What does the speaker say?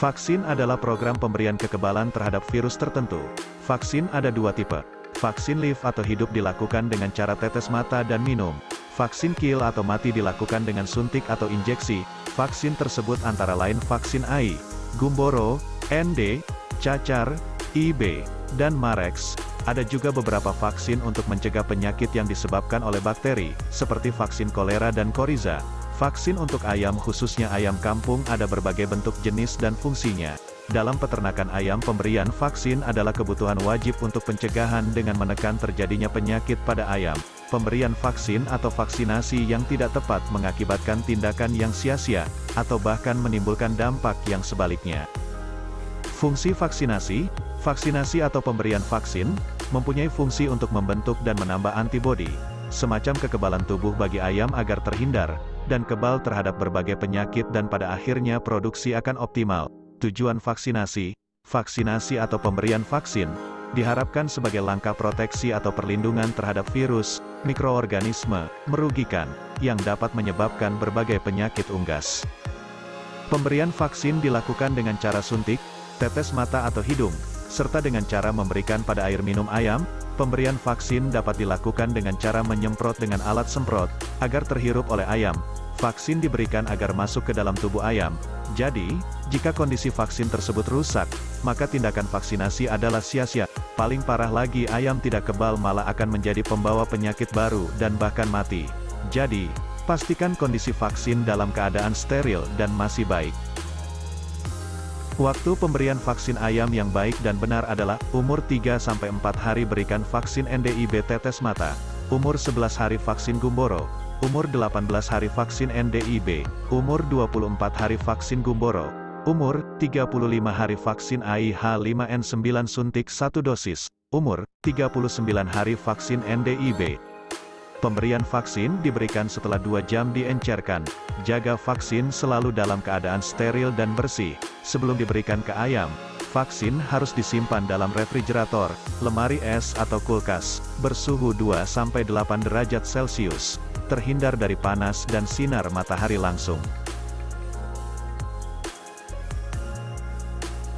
Vaksin adalah program pemberian kekebalan terhadap virus tertentu. Vaksin ada dua tipe. Vaksin live atau hidup dilakukan dengan cara tetes mata dan minum. Vaksin kill atau mati dilakukan dengan suntik atau injeksi. Vaksin tersebut antara lain vaksin AI, Gumboro, ND, cacar, IB, dan Marex. Ada juga beberapa vaksin untuk mencegah penyakit yang disebabkan oleh bakteri, seperti vaksin kolera dan koriza. Vaksin untuk ayam khususnya ayam kampung ada berbagai bentuk jenis dan fungsinya. Dalam peternakan ayam pemberian vaksin adalah kebutuhan wajib untuk pencegahan dengan menekan terjadinya penyakit pada ayam. Pemberian vaksin atau vaksinasi yang tidak tepat mengakibatkan tindakan yang sia-sia, atau bahkan menimbulkan dampak yang sebaliknya. Fungsi vaksinasi, vaksinasi atau pemberian vaksin, mempunyai fungsi untuk membentuk dan menambah antibodi, semacam kekebalan tubuh bagi ayam agar terhindar, dan kebal terhadap berbagai penyakit dan pada akhirnya produksi akan optimal. Tujuan vaksinasi, vaksinasi atau pemberian vaksin, diharapkan sebagai langkah proteksi atau perlindungan terhadap virus, mikroorganisme, merugikan, yang dapat menyebabkan berbagai penyakit unggas. Pemberian vaksin dilakukan dengan cara suntik, tetes mata atau hidung, serta dengan cara memberikan pada air minum ayam, pemberian vaksin dapat dilakukan dengan cara menyemprot dengan alat semprot, agar terhirup oleh ayam, Vaksin diberikan agar masuk ke dalam tubuh ayam. Jadi, jika kondisi vaksin tersebut rusak, maka tindakan vaksinasi adalah sia-sia. Paling parah lagi ayam tidak kebal malah akan menjadi pembawa penyakit baru dan bahkan mati. Jadi, pastikan kondisi vaksin dalam keadaan steril dan masih baik. Waktu pemberian vaksin ayam yang baik dan benar adalah, umur 3-4 hari berikan vaksin NDIB tetes mata, umur 11 hari vaksin gumboro, umur 18 hari vaksin NDIB, umur 24 hari vaksin Gumboro, umur 35 hari vaksin AIH5N9 suntik 1 dosis, umur 39 hari vaksin NDIB. Pemberian vaksin diberikan setelah 2 jam diencerkan. Jaga vaksin selalu dalam keadaan steril dan bersih. Sebelum diberikan ke ayam, vaksin harus disimpan dalam refrigerator, lemari es atau kulkas, bersuhu 2-8 derajat Celcius terhindar dari panas dan sinar matahari langsung.